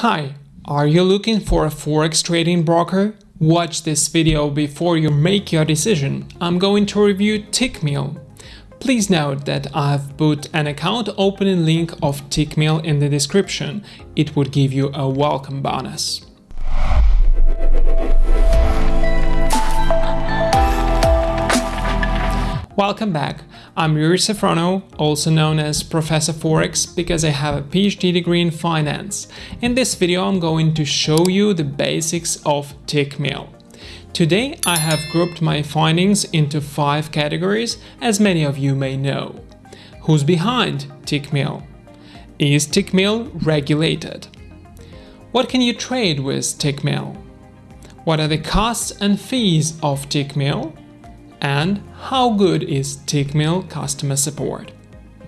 Hi, are you looking for a forex trading broker? Watch this video before you make your decision. I'm going to review Tickmill. Please note that I've put an account opening link of Tickmill in the description. It would give you a welcome bonus. Welcome back. I'm Yuri Safrono, also known as Professor Forex because I have a PhD degree in finance. In this video I'm going to show you the basics of Tickmill. Today I have grouped my findings into five categories, as many of you may know. Who's behind Tickmill? Is Tickmill regulated? What can you trade with Tickmill? What are the costs and fees of Tickmill? And how good is Tickmill customer support.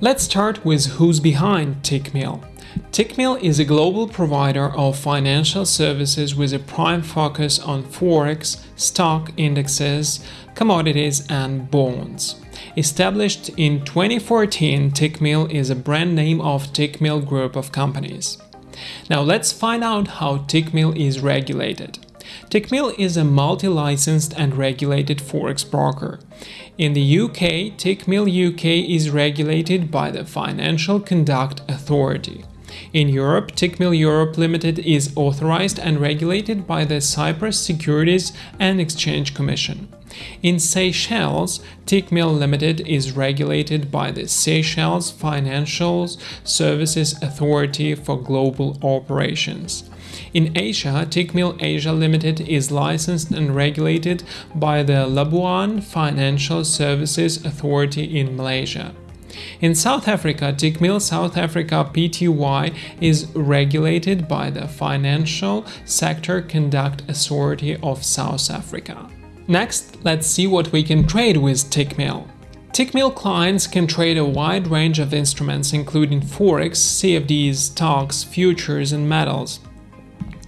Let's start with who's behind Tickmill. Tickmill is a global provider of financial services with a prime focus on forex, stock indexes, commodities and bonds. Established in 2014, Tickmill is a brand name of Tickmill Group of companies. Now let's find out how Tickmill is regulated. Tickmill is a multi-licensed and regulated forex broker. In the UK, Tickmill UK is regulated by the Financial Conduct Authority. In Europe, Tickmill Europe Limited is authorized and regulated by the Cyprus Securities and Exchange Commission. In Seychelles, Tickmill Limited is regulated by the Seychelles Financial Services Authority for Global Operations. In Asia, Tickmill Asia Limited is licensed and regulated by the Labuan Financial Services Authority in Malaysia. In South Africa, Tickmill South Africa Pty is regulated by the Financial Sector Conduct Authority of South Africa. Next, let's see what we can trade with Tickmill. Tickmill clients can trade a wide range of instruments including forex, CFDs, stocks, futures and metals.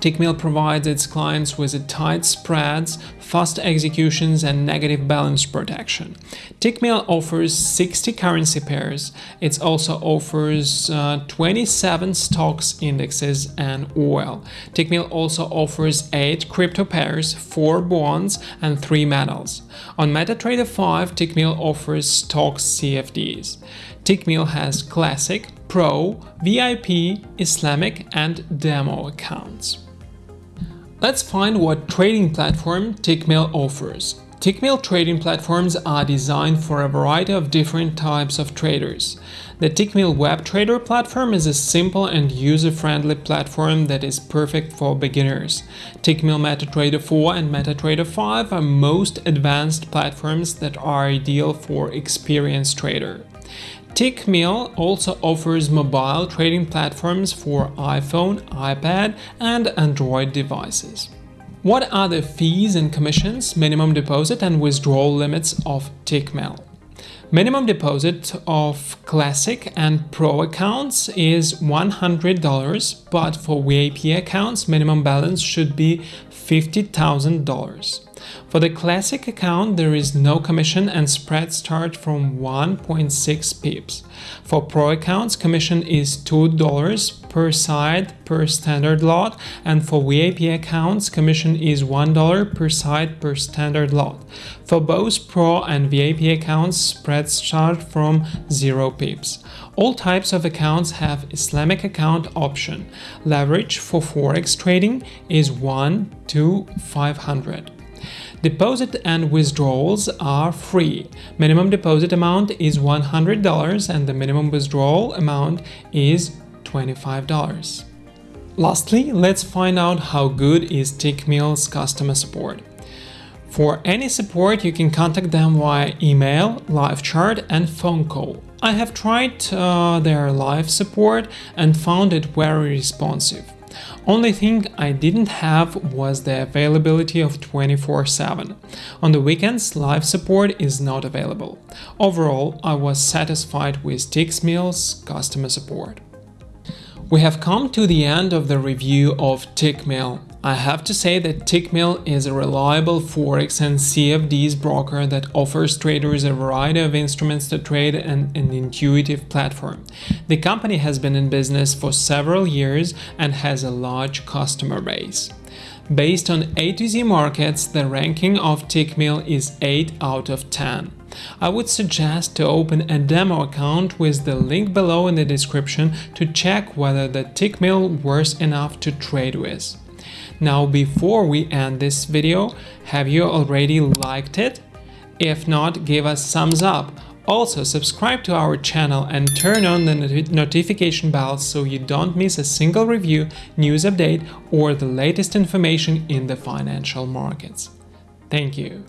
Tickmill provides its clients with tight spreads, fast executions and negative balance protection. Tickmill offers 60 currency pairs. It also offers uh, 27 stocks indexes and oil. Tickmill also offers 8 crypto pairs, 4 bonds and 3 metals. On MetaTrader 5, Tickmill offers stocks CFDs. Tickmill has Classic, Pro, VIP, Islamic and Demo accounts. Let's find what trading platform Tickmill offers. Tickmill trading platforms are designed for a variety of different types of traders. The Tickmill Web Trader platform is a simple and user-friendly platform that is perfect for beginners. Tickmill MetaTrader 4 and MetaTrader 5 are most advanced platforms that are ideal for experienced trader. Tickmill also offers mobile trading platforms for iPhone, iPad and Android devices. What are the fees and commissions, minimum deposit and withdrawal limits of Tickmill? Minimum deposit of Classic and Pro accounts is $100, but for VIP accounts, minimum balance should be $50,000. For the Classic account, there is no commission and spread start from 1.6 pips. For Pro accounts, commission is $2 per side per standard lot, and for VIP accounts, commission is $1 per side per standard lot. For both Pro and VIP accounts, spreads start from 0 pips. All types of accounts have Islamic account option. Leverage for forex trading is 1 to 500. Deposit and withdrawals are free. Minimum deposit amount is $100 and the minimum withdrawal amount is $25. Lastly, let's find out how good is Tickmill's customer support. For any support, you can contact them via email, live chat and phone call. I have tried uh, their live support and found it very responsive. Only thing I didn't have was the availability of 24-7. On the weekends, live support is not available. Overall, I was satisfied with Tickmill's customer support. We have come to the end of the review of Tickmill. I have to say that Tickmill is a reliable Forex and CFDs broker that offers traders a variety of instruments to trade and an intuitive platform. The company has been in business for several years and has a large customer base. Based on A to Z markets, the ranking of Tickmill is 8 out of 10. I would suggest to open a demo account with the link below in the description to check whether the Tickmill worth enough to trade with. Now before we end this video, have you already liked it? If not, give us thumbs up. Also subscribe to our channel and turn on the not notification bell so you don't miss a single review, news update or the latest information in the financial markets. Thank you.